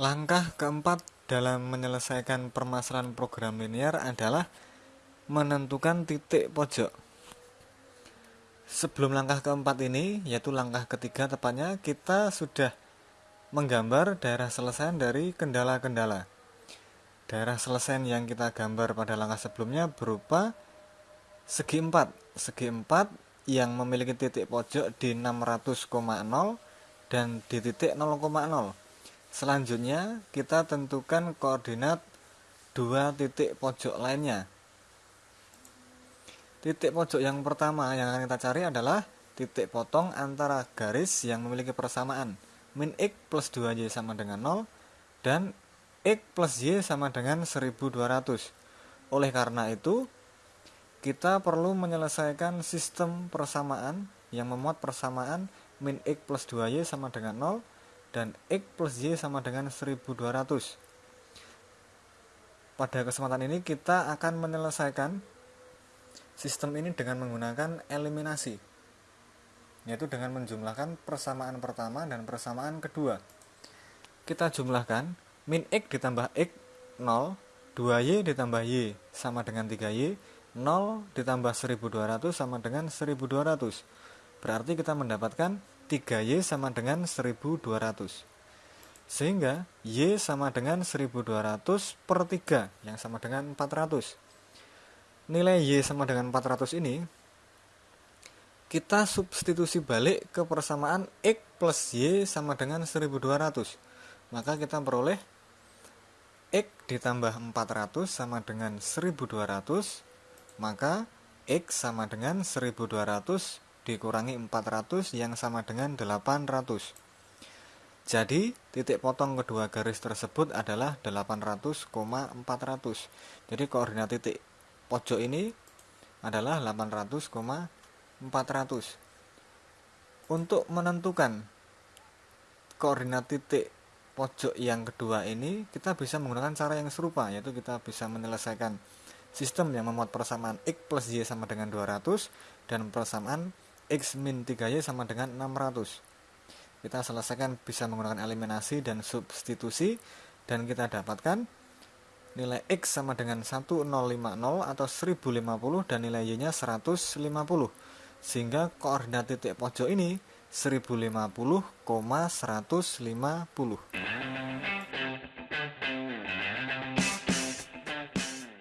Langkah keempat dalam menyelesaikan permasalahan program linear adalah menentukan titik pojok. Sebelum langkah keempat ini, yaitu langkah ketiga tepatnya, kita sudah menggambar daerah selesai dari kendala-kendala. Daerah selesai yang kita gambar pada langkah sebelumnya berupa segi empat. Segi empat yang memiliki titik pojok di 600,0 dan di titik 0,0. Selanjutnya kita tentukan koordinat dua titik pojok lainnya. Titik pojok yang pertama yang akan kita cari adalah titik potong antara garis yang memiliki persamaan min x plus 2y sama dengan 0 dan x plus y sama dengan 1200. Oleh karena itu, kita perlu menyelesaikan sistem persamaan yang memuat persamaan min x plus 2y sama dengan 0 dan X plus Y sama dengan 1200 pada kesempatan ini kita akan menyelesaikan sistem ini dengan menggunakan eliminasi yaitu dengan menjumlahkan persamaan pertama dan persamaan kedua. Kita jumlahkan min X ditambah X 0 2Y ditambah Y sama dengan 3Y 0 ditambah 1200 sama dengan 1200 berarti kita mendapatkan 3Y sama dengan 1200 sehingga Y sama dengan 1200 per 3 yang sama dengan 400 nilai Y sama dengan 400 ini kita substitusi balik ke persamaan X plus Y sama dengan 1200 maka kita peroleh X ditambah 400 sama dengan 1200 maka X sama dengan 1200 dikurangi 400 yang sama dengan 800 jadi titik potong kedua garis tersebut adalah 800,400 jadi koordinat titik pojok ini adalah 800,400 untuk menentukan koordinat titik pojok yang kedua ini kita bisa menggunakan cara yang serupa yaitu kita bisa menyelesaikan sistem yang memuat persamaan X plus Y sama dengan 200 dan persamaan X min 3Y sama dengan 600 kita selesaikan bisa menggunakan eliminasi dan substitusi dan kita dapatkan nilai X sama dengan 1050 atau 1050 dan nilai Y nya 150 sehingga koordinat titik pojok ini 1050,150